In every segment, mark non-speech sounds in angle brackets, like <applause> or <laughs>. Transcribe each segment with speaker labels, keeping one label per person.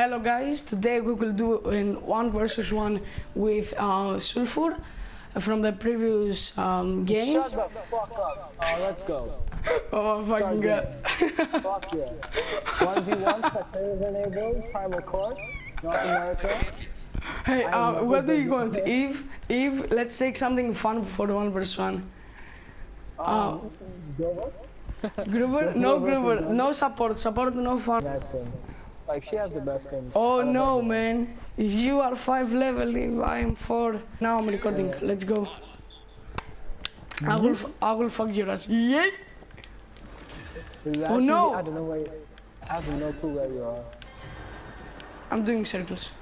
Speaker 1: Hello guys, today we will do in one versus one with uh, Sulfur from the previous um, game.
Speaker 2: Shut the fuck up. Oh, let's go. <laughs>
Speaker 1: Oh my fucking god.
Speaker 2: Fuck yeah. 1v1, spectators enabled, primal court, North America.
Speaker 1: hey, uh, what do you want? Eve, Eve, let's take something fun for the one versus one.
Speaker 2: Um, Grover?
Speaker 1: Gruber? <laughs> No
Speaker 2: Gruber versus
Speaker 1: Gruber,
Speaker 2: Gruber.
Speaker 1: no support, support no fun.
Speaker 2: Nice skin. Like, she has the best skins.
Speaker 1: Oh no man, you are 5 level, if I am 4. Now I'm recording, let's go. I will, f- I will fuck your ass. Yeah.
Speaker 2: Is that
Speaker 1: Oh, no.
Speaker 2: I don't know where I have no clue where you are.
Speaker 1: I'm doing circles.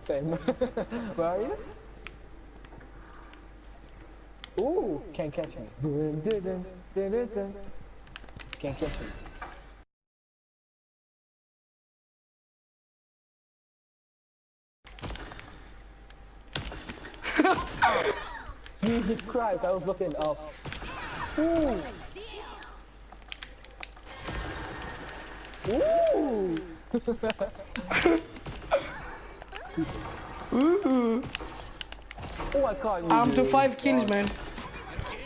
Speaker 2: Same. <laughs> where are you? Ooh, can't catch me. Can't catch me. Jesus Christ, I was looking up. Ooh. Ooh. <laughs>
Speaker 1: Ooh.
Speaker 2: Oh, I you.
Speaker 1: I'm to 5 kills, man.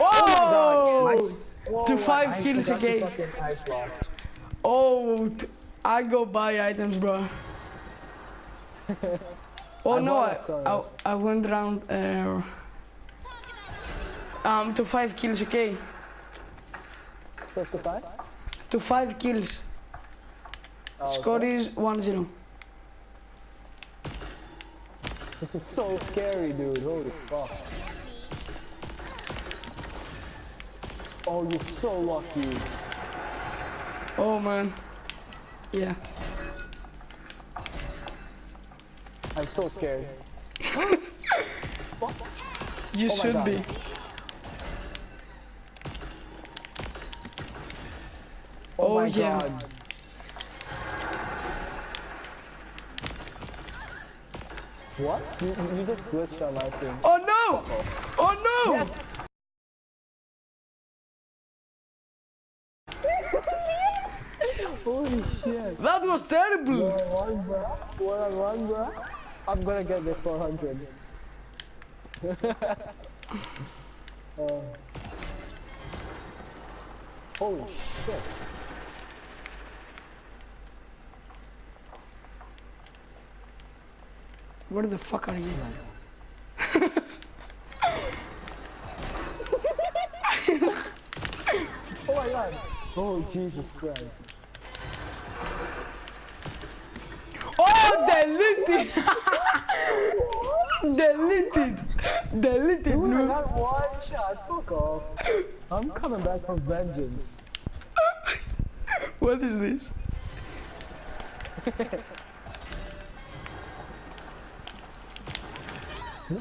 Speaker 2: Oh.
Speaker 1: Oh! To five
Speaker 2: I
Speaker 1: kills
Speaker 2: forgot to
Speaker 1: again.
Speaker 2: fucking ice block.
Speaker 1: Oh, I go buy items, bro. <laughs> Oh
Speaker 2: I
Speaker 1: no, I, I. I went around uh, um to five kills, okay?
Speaker 2: To five?
Speaker 1: To five kills.
Speaker 2: Oh,
Speaker 1: Score
Speaker 2: okay.
Speaker 1: is 1-0.
Speaker 2: This is so scary, dude. Holy fuck. Oh, you're so lucky.
Speaker 1: Oh man. Yeah.
Speaker 2: I'm so scared. <laughs>
Speaker 1: You
Speaker 2: Oh
Speaker 1: should be.
Speaker 2: Oh,
Speaker 1: Oh,
Speaker 2: my
Speaker 1: yeah.
Speaker 2: god. What? You, you just glitched on my thing.
Speaker 1: Oh no! Oh no!
Speaker 2: Yes! <laughs> Holy shit.
Speaker 1: That was terrible!
Speaker 2: One on one, bro. One on one, bro. I'm gonna get this 400. <laughs> uh, holy shit.
Speaker 1: Where the fuck are you? <laughs>
Speaker 2: Oh my god. Oh Jesus Christ.
Speaker 1: Oh, deleted! deleted! Deleted,
Speaker 2: Dude, I
Speaker 1: no.
Speaker 2: got one shot. Fuck off. I'm coming back for vengeance.
Speaker 1: What is this?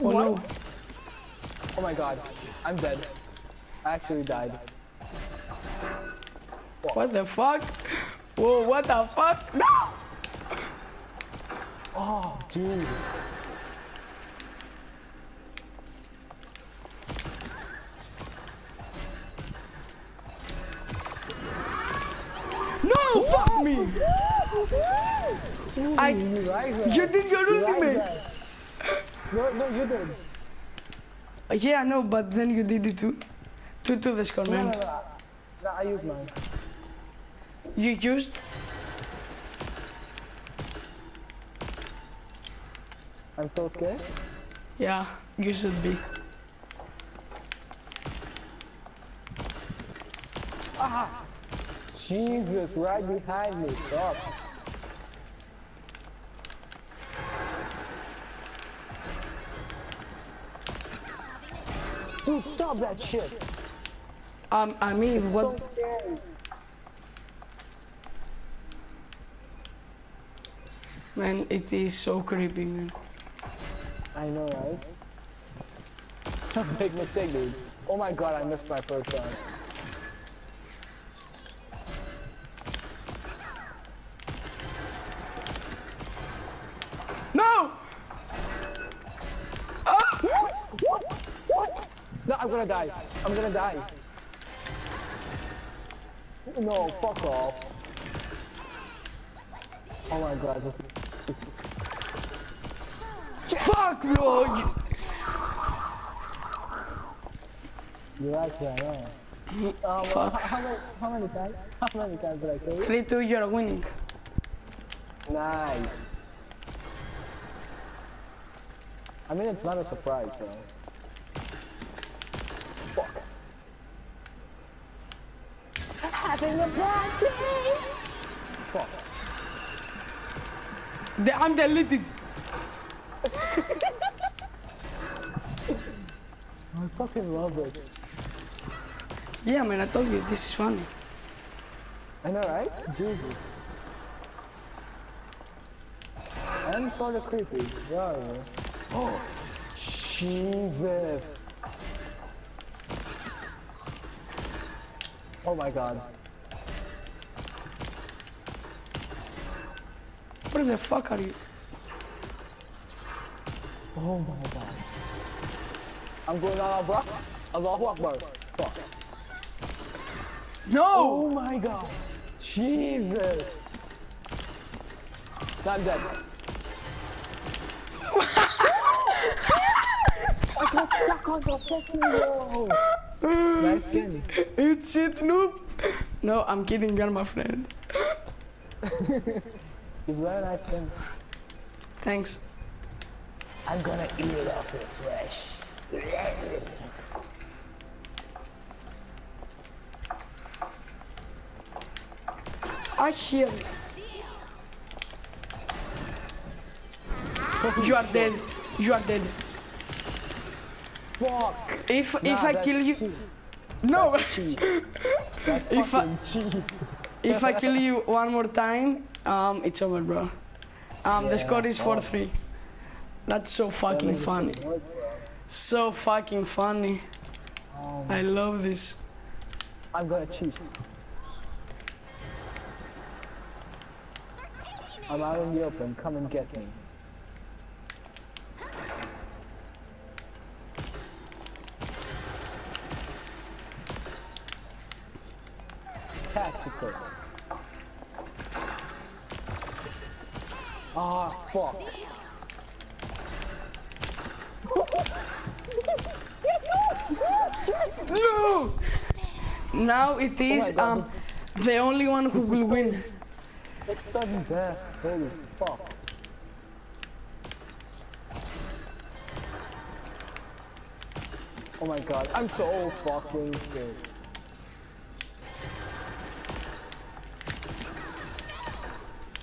Speaker 1: Oh no.
Speaker 2: Oh my god. I'm dead. I actually died.
Speaker 1: What the fuck? Whoa, what the fuck? No!
Speaker 2: Oh, dude.
Speaker 1: No, fuck me! I,
Speaker 2: You right
Speaker 1: you did your
Speaker 2: You
Speaker 1: ultimate!
Speaker 2: No, no, you did.
Speaker 1: Yeah, I know, but then you did it too. To, to the score,
Speaker 2: No, no,
Speaker 1: man.
Speaker 2: no. No, I used mine.
Speaker 1: You used?
Speaker 2: I'm so scared.
Speaker 1: Yeah, you should be. Ah!
Speaker 2: Jesus, right behind me. Stop. Dude, stop that shit.
Speaker 1: Um, I mean,
Speaker 2: So
Speaker 1: what?
Speaker 2: scary.
Speaker 1: Man, it is so creepy, man.
Speaker 2: I know, right? <laughs> Big mistake, dude. Oh my god, I missed my first shot.
Speaker 1: No! Ah!
Speaker 2: What? What? What? No, I'm gonna die. I'm gonna die. No, fuck off. Oh my god, this is...
Speaker 1: Fuck, bro! You-
Speaker 2: You're actually, I know. Um, well,
Speaker 1: Fuck.
Speaker 2: how, how, many, how many times? How many times did I kill you?
Speaker 1: 3 2, you're winning.
Speaker 2: Nice. I mean, it's not a surprise, so. Fuck. Having a bad day. Fuck.
Speaker 1: The, I'm deleted.
Speaker 2: I fucking love it.
Speaker 1: Yeah, man, I told you, this is funny.
Speaker 2: I know, right? Jesus. I'm sort of creepy. Yeah? Oh, Jesus. Oh my god.
Speaker 1: Where the fuck are you?
Speaker 2: Oh my god. I'm going on Akbar. Allahu Akbar. Fuck.
Speaker 1: No!
Speaker 2: Oh my god. Jesus. I'm dead. I got stuck on the fucking wall. Nice.
Speaker 1: It's shit, noob. No, I'm kidding, you're my friend.
Speaker 2: He's very nice skin.
Speaker 1: Thanks.
Speaker 2: I'm gonna eat it off his flesh.
Speaker 1: I hear you. You are dead. You are dead.
Speaker 2: Fuck.
Speaker 1: If if I kill you,
Speaker 2: cheat.
Speaker 1: no. <laughs> If I- if I kill you one more time, um, it's over, bro. Um, the score is four three. That's so fucking funny. So fucking funny.
Speaker 2: Um,
Speaker 1: I love this.
Speaker 2: I'm gonna cheat. I'm out in the open. Come and get me. Tactical. Ah, fuck.
Speaker 1: Now it is
Speaker 2: Oh
Speaker 1: um the only one who will win.
Speaker 2: It's sudden death. Holy fuck. Oh my god, I'm so fucking scared.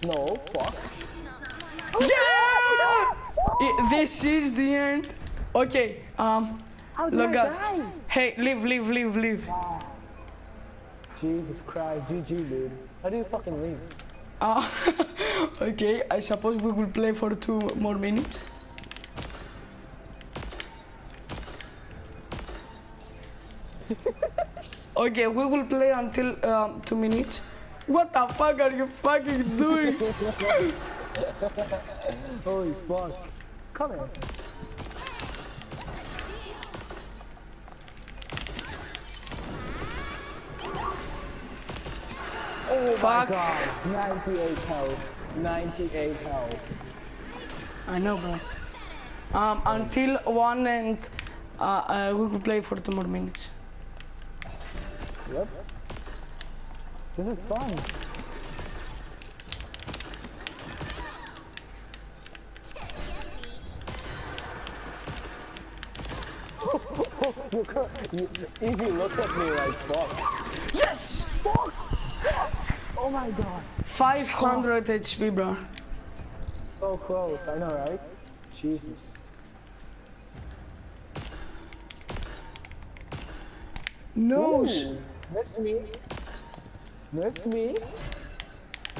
Speaker 2: No, fuck.
Speaker 1: Yeah! I- this is the end. Okay. Um. Look out. Hey, leave, leave, leave, leave.
Speaker 2: Jesus Christ, GG dude. How do you fucking leave?
Speaker 1: Uh, <laughs> okay, I suppose we will play for two more minutes. <laughs> okay, we will play until um, two minutes. What the fuck are you fucking doing? <laughs>
Speaker 2: Holy fuck. Come here. Oh
Speaker 1: Fuck.
Speaker 2: my god. 98 health. 98 health.
Speaker 1: I know, bro. Um, until one and uh, uh, we will play for two more minutes.
Speaker 2: Yep. This is fun. <laughs> look at, you, Easy look at me like fuck.
Speaker 1: Yes!
Speaker 2: Oh my god.
Speaker 1: 500 HP, bro.
Speaker 2: So close, I know right? Jesus.
Speaker 1: No.
Speaker 2: Ooh, Missed me. Missed me.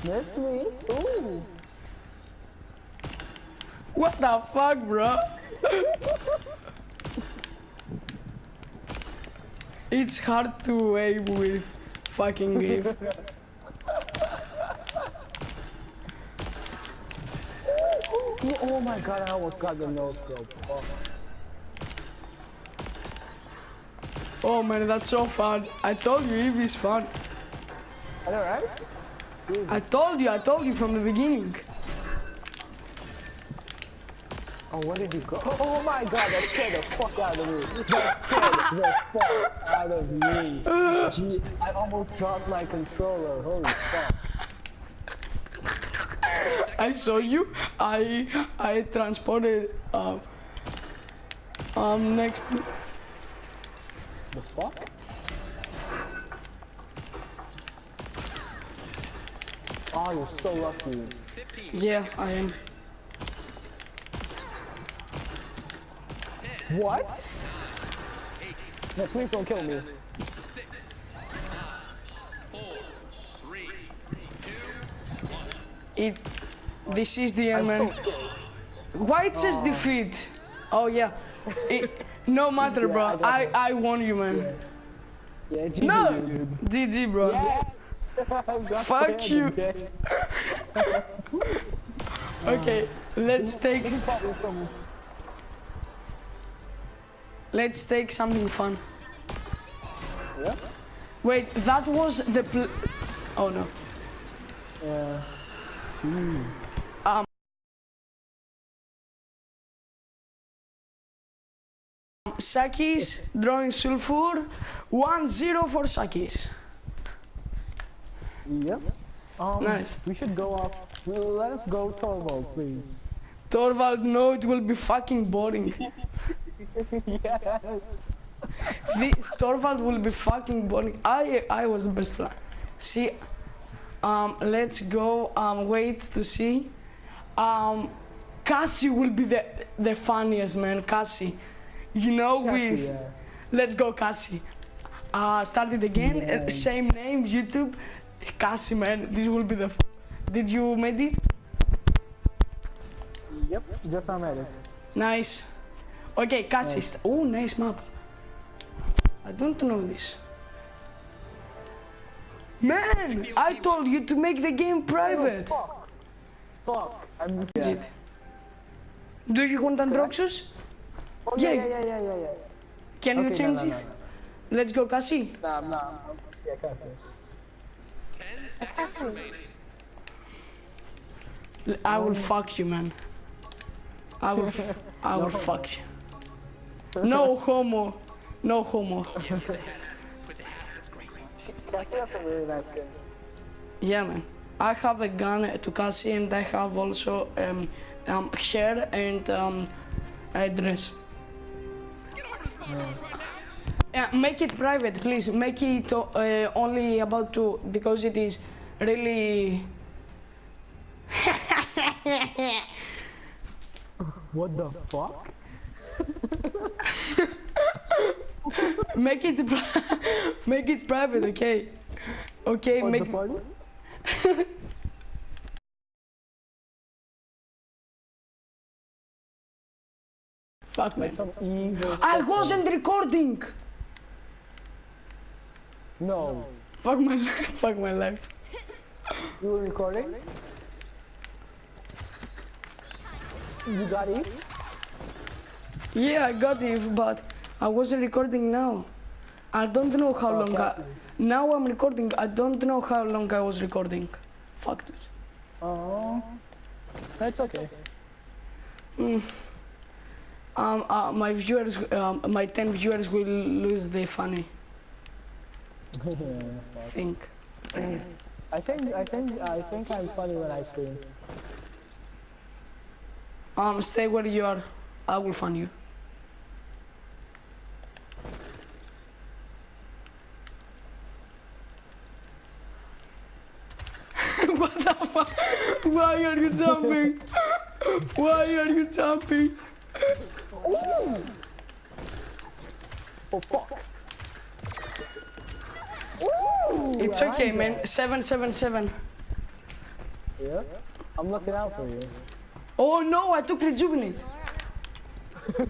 Speaker 2: Missed me. Ooh.
Speaker 1: What the fuck, bro? <laughs> it's hard to aim with fucking gift. <laughs>
Speaker 2: Oh my god, I almost got the nose scope. Oh.
Speaker 1: Oh man, that's so fun. I told you, Eve is fun.
Speaker 2: I know, right? Jesus.
Speaker 1: I told you, I told you from the beginning.
Speaker 2: Oh, where did you go? <laughs> Oh my god, that scared the fuck out of me. That scared the fuck out of me. <laughs> Gee, I almost dropped my controller. Holy fuck.
Speaker 1: I saw you. I I transported um um next.
Speaker 2: The fuck? Oh, you're so lucky.
Speaker 1: Yeah, I am.
Speaker 2: What? No, please don't kill me.
Speaker 1: It. This is the end, man. Why says defeat? Oh yeah. It, no matter,
Speaker 2: Yeah,
Speaker 1: bro.
Speaker 2: I
Speaker 1: I won you, man.
Speaker 2: Yeah, GG,
Speaker 1: No,
Speaker 2: dude.
Speaker 1: GG, bro.
Speaker 2: Yes! <laughs>
Speaker 1: Fuck you. Okay, <laughs> let's take
Speaker 2: This is probably some-
Speaker 1: let's take something fun.
Speaker 2: Yeah?
Speaker 1: Wait, that was the pl- Oh no.
Speaker 2: Yeah. Jeez.
Speaker 1: Sakis drawing sulfur. 1-0 for Sakis.
Speaker 2: Yep. Um,
Speaker 1: Nice.
Speaker 2: We should go up. Well, let us go Torvald, please.
Speaker 1: Torvald, no, it will be fucking boring.
Speaker 2: yes. <laughs>
Speaker 1: the, Torvald will be fucking boring. I I was the best player. See, um, let's go. Um, wait to see. Um, Cassie will be the the funniest man. Cassie, you know with.
Speaker 2: yeah.
Speaker 1: Let's go, Cassie. Uh, start it again. uh,
Speaker 2: Yeah.
Speaker 1: same name, YouTube. Cassie, man, this will be the. F- Did you made it?
Speaker 2: Yep. Just I made it.
Speaker 1: Nice. Okay, Cassie. st- Oh, nice map. I don't know this. Man, I told you to make the game private.
Speaker 2: Fuck. Fuck. I'm. Yeah.
Speaker 1: it? Do you want Androxus?
Speaker 2: Oh, yeah,
Speaker 1: Yeah.
Speaker 2: yeah, yeah, yeah, yeah, yeah.
Speaker 1: Can you
Speaker 2: Okay, no,
Speaker 1: change
Speaker 2: no,
Speaker 1: it?
Speaker 2: no, no.
Speaker 1: Let's go, Cassie.
Speaker 2: Nah, nah. Yeah, Cassie.
Speaker 1: L- I will fuck you, man. I will. F- I will fuck you. No homo. No homo.
Speaker 2: Cassie has some really nice skins.
Speaker 1: Yeah, man. I have a gun to Cassie and I have also um, um, hair and um, a dress. Yeah, make it private, please. Make it uh, only about two because it is really. <laughs>
Speaker 2: What the fuck? <laughs>
Speaker 1: make it, <laughs> make it private, okay? Okay,
Speaker 2: What
Speaker 1: make.
Speaker 2: the
Speaker 1: Fuck man. I wasn't recording.
Speaker 2: No.
Speaker 1: Fuck my, <laughs> fuck my life.
Speaker 2: You were recording? You got it?
Speaker 1: Yeah, I got it, but I wasn't recording now. I don't know how
Speaker 2: Oh,
Speaker 1: long I, Now I'm recording. I don't know how long I was recording. Fuck this.
Speaker 2: Oh. That's okay. Mm.
Speaker 1: Um, uh, my viewers, um, my 10 viewers will lose the funny <laughs> Think.
Speaker 2: I think I think I think I'm funny when I scream.
Speaker 1: Um, stay where you are. I will find you. <laughs> what the fuck? Why are you jumping? <laughs> Why are you jumping?
Speaker 2: Oh fuck.
Speaker 1: It's okay,
Speaker 2: like
Speaker 1: man.
Speaker 2: that.
Speaker 1: 777.
Speaker 2: Yeah. I'm looking out for you.
Speaker 1: Oh no, I took rejuvenate. <laughs>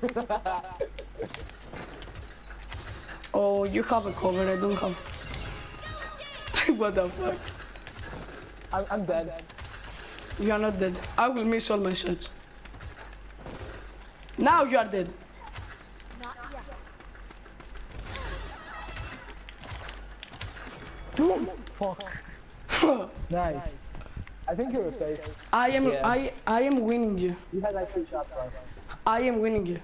Speaker 1: oh, you have a cover, I don't have. <laughs> what the fuck?
Speaker 2: I'm I'm dead.
Speaker 1: You are not dead. I will miss all my shots. Now you are dead.
Speaker 2: Fuck. <laughs> Nice. I think you were safe.
Speaker 1: I am
Speaker 2: Yeah.
Speaker 1: I I am winning you.
Speaker 2: You had like three shots left.
Speaker 1: I am winning you.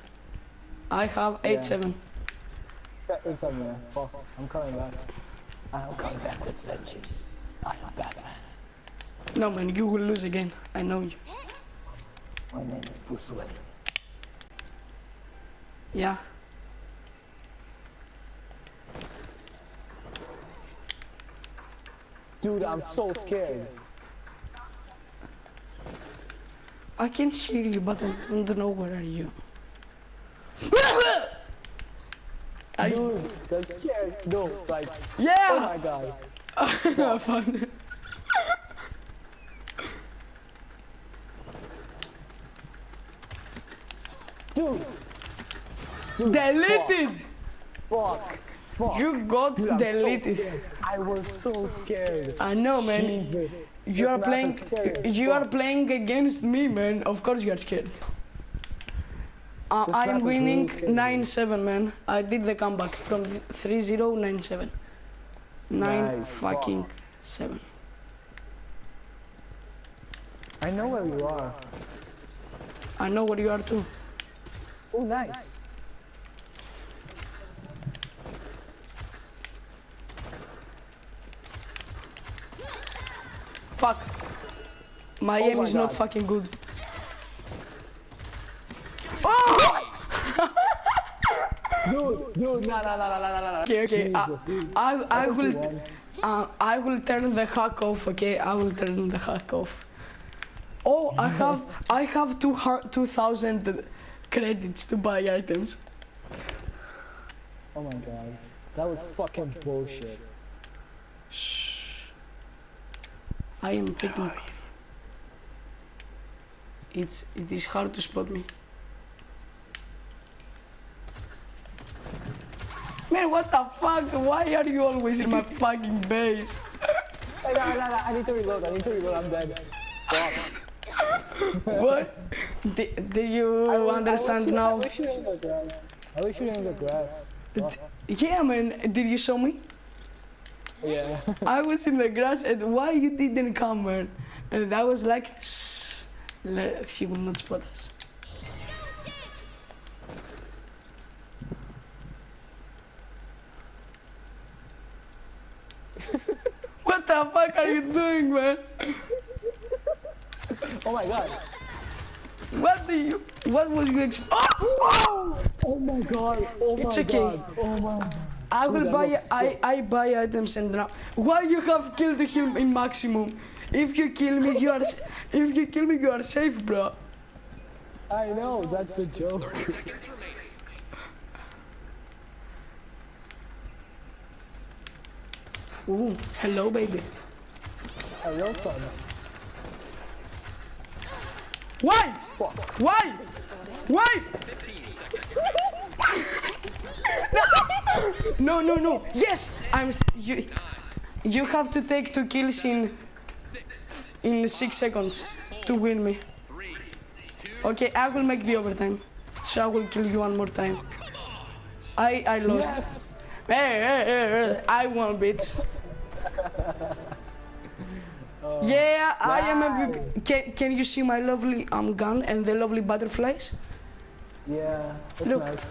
Speaker 1: I have eight
Speaker 2: Yeah.
Speaker 1: seven.
Speaker 2: Yeah, It's somewhere. Fuck. I'm coming back. I'm coming back with vengeance. I am Batman.
Speaker 1: No man, you will lose again. I know you.
Speaker 2: My name is Bruce Wayne.
Speaker 1: Yeah.
Speaker 2: Dude, I'm so scared.
Speaker 1: I can hear you, but I don't know where are you. I,
Speaker 2: Dude, that's scared. No, like,
Speaker 1: yeah!
Speaker 2: oh my god. <laughs>
Speaker 1: I found it. Deleted!
Speaker 2: fuck. Fuck.
Speaker 1: You got
Speaker 2: Dude, I'm so
Speaker 1: deleted.
Speaker 2: I was so scared.
Speaker 1: I know, man.
Speaker 2: Jesus.
Speaker 1: You are playing. You are playing against me, man. Of course you are scared. Uh, I'm winning 9-7, man. I did the comeback from 3-0, 9-7. 9
Speaker 2: Nice.
Speaker 1: fucking 7.
Speaker 2: I know where you are.
Speaker 1: I know where you are too.
Speaker 2: Oh, nice.
Speaker 1: Fuck. My
Speaker 2: Oh
Speaker 1: aim
Speaker 2: my
Speaker 1: is not fucking good. Oh! <laughs>
Speaker 2: Dude, dude, no, no, no, no, no, no.
Speaker 1: Okay, okay. I,
Speaker 2: Jesus, dude.
Speaker 1: I, I
Speaker 2: think
Speaker 1: will, uh, I will turn the hack off. Okay, I will turn the hack off. Oh, I have, I have two two thousand credits to buy items.
Speaker 2: Oh my god. That was fucking bullshit.
Speaker 1: Shh. I am picking. It's it is hard to spot me. Man, what the fuck? Why are you always in my <laughs> fucking base?
Speaker 2: Hey, no, no, no, I need to reload, I need to reload, I'm dead. <laughs>
Speaker 1: What? Do, do you
Speaker 2: I was-
Speaker 1: understand
Speaker 2: I
Speaker 1: now?
Speaker 2: you shooting in the grass. I was shooting in the grass.
Speaker 1: Yeah, man. Did you show me?
Speaker 2: Yeah.
Speaker 1: I was in the grass, and why you didn't come, man? And I was like, Shh, she will not spot us. <laughs> what the fuck are you doing, man?
Speaker 2: oh my god.
Speaker 1: What do you? What was you expect? Oh,
Speaker 2: oh! Oh my god. Oh my It's
Speaker 1: okay.
Speaker 2: god. Oh my.
Speaker 1: I will buy. I. I buy items and now. Why you have killed him in maximum? If you kill me, you are. If you kill me, you are safe, bro.
Speaker 2: I know, that's a joke. <laughs>
Speaker 1: Ooh, hello, baby.
Speaker 2: Hello, son.
Speaker 1: Why?
Speaker 2: Fuck.
Speaker 1: Why? Why? No, no, no. Yes, I'm. You, you have to take two kills in in six seconds to win me. Okay, I will make the overtime. So I will kill you one more time. I I lost.
Speaker 2: Yes.
Speaker 1: Hey, hey, hey, hey, I won, bitch. yeah, I am a big. Can, can you see my lovely um gun and the lovely butterflies?
Speaker 2: Yeah,
Speaker 1: Look.
Speaker 2: nice.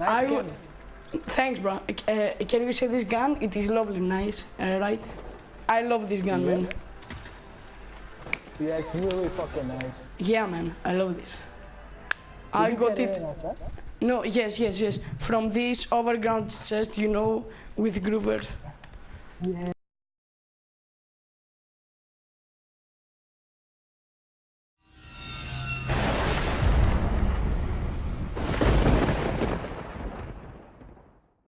Speaker 1: I
Speaker 2: Nice
Speaker 1: w- Thanks, bro. Uh, can you see this gun? It is lovely, nice, uh, right? I love this gun, man.
Speaker 2: Yeah, it's really fucking nice.
Speaker 1: Yeah, man, I love this.
Speaker 2: Did
Speaker 1: I got it.
Speaker 2: in a chest?
Speaker 1: No, yes, yes, yes. From this overground chest, you know, with Groover.
Speaker 2: Yeah.